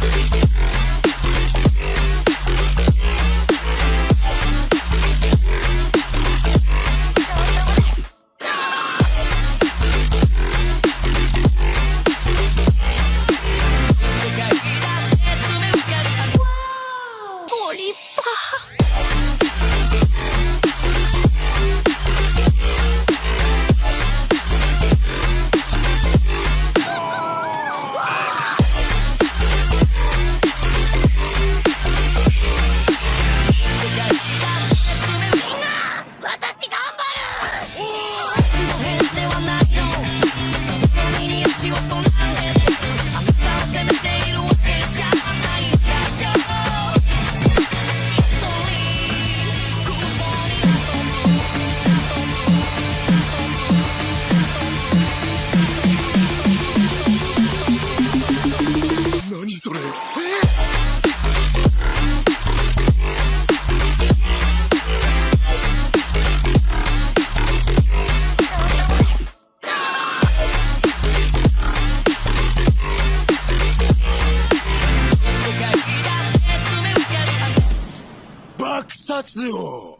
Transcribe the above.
Baby. 爆殺王。